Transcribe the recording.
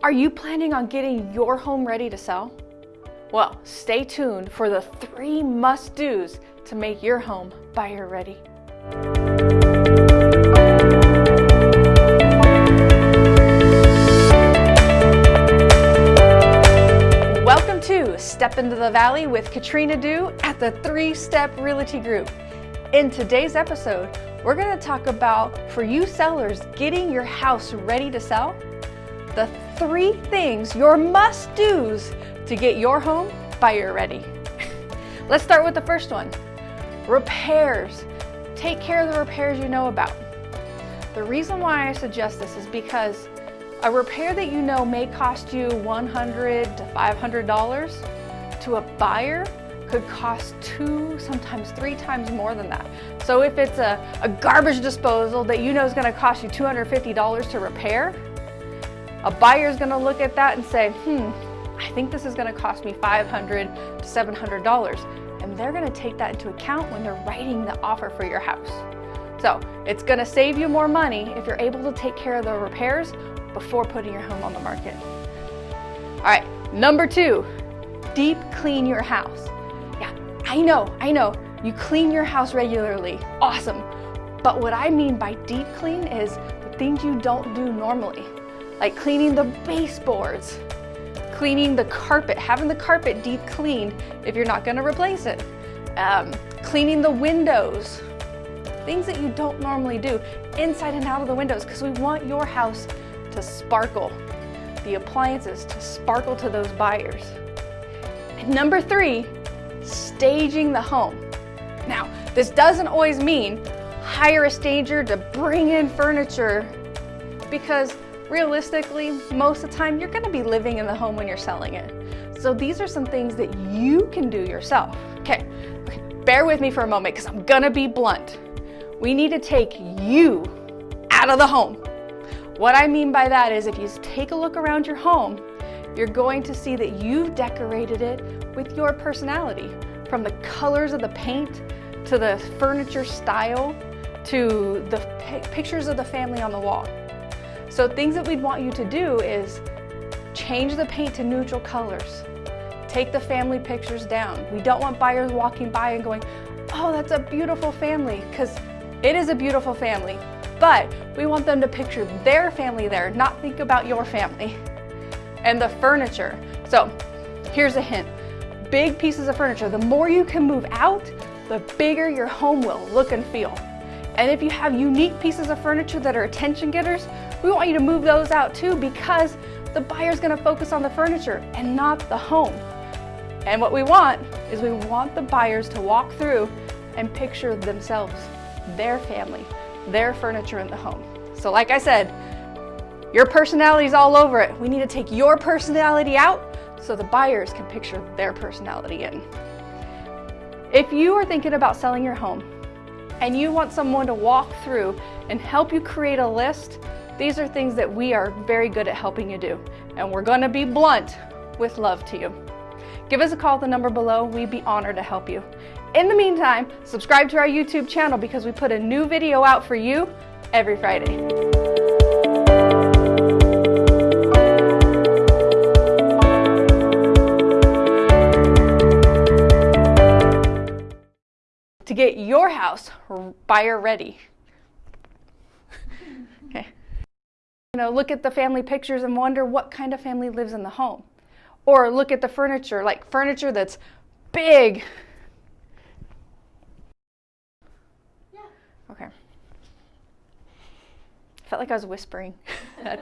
Are you planning on getting your home ready to sell? Well, stay tuned for the three must-dos to make your home buyer ready. Welcome to Step into the Valley with Katrina Du at the Three Step Realty Group. In today's episode, we're going to talk about, for you sellers, getting your house ready to sell the three things, your must-dos to get your home buyer ready. Let's start with the first one. Repairs. Take care of the repairs you know about. The reason why I suggest this is because a repair that you know may cost you $100 to $500 to a buyer could cost two, sometimes three times more than that. So if it's a, a garbage disposal that you know is gonna cost you $250 to repair, a buyer is going to look at that and say, hmm, I think this is going to cost me 500 to $700. And they're going to take that into account when they're writing the offer for your house. So it's going to save you more money if you're able to take care of the repairs before putting your home on the market. All right, number two, deep clean your house. Yeah, I know, I know, you clean your house regularly, awesome. But what I mean by deep clean is the things you don't do normally like cleaning the baseboards, cleaning the carpet, having the carpet deep cleaned if you're not gonna replace it, um, cleaning the windows, things that you don't normally do inside and out of the windows because we want your house to sparkle, the appliances to sparkle to those buyers. And number three, staging the home. Now, this doesn't always mean hire a stager to bring in furniture because realistically, most of the time you're gonna be living in the home when you're selling it. So these are some things that you can do yourself. Okay, okay. bear with me for a moment because I'm gonna be blunt. We need to take you out of the home. What I mean by that is if you take a look around your home, you're going to see that you've decorated it with your personality, from the colors of the paint, to the furniture style, to the pictures of the family on the wall. So things that we'd want you to do is change the paint to neutral colors. Take the family pictures down. We don't want buyers walking by and going, oh, that's a beautiful family, because it is a beautiful family. But we want them to picture their family there, not think about your family. And the furniture. So here's a hint. Big pieces of furniture, the more you can move out, the bigger your home will look and feel. And if you have unique pieces of furniture that are attention getters, we want you to move those out too because the buyer's gonna focus on the furniture and not the home. And what we want is we want the buyers to walk through and picture themselves, their family, their furniture in the home. So like I said, your personality is all over it. We need to take your personality out so the buyers can picture their personality in. If you are thinking about selling your home and you want someone to walk through and help you create a list these are things that we are very good at helping you do, and we're going to be blunt with love to you. Give us a call at the number below. We'd be honored to help you. In the meantime, subscribe to our YouTube channel because we put a new video out for you every Friday. To get your house buyer ready. You know, look at the family pictures and wonder what kind of family lives in the home. Or look at the furniture, like furniture that's big. Yeah. Okay. I felt like I was whispering.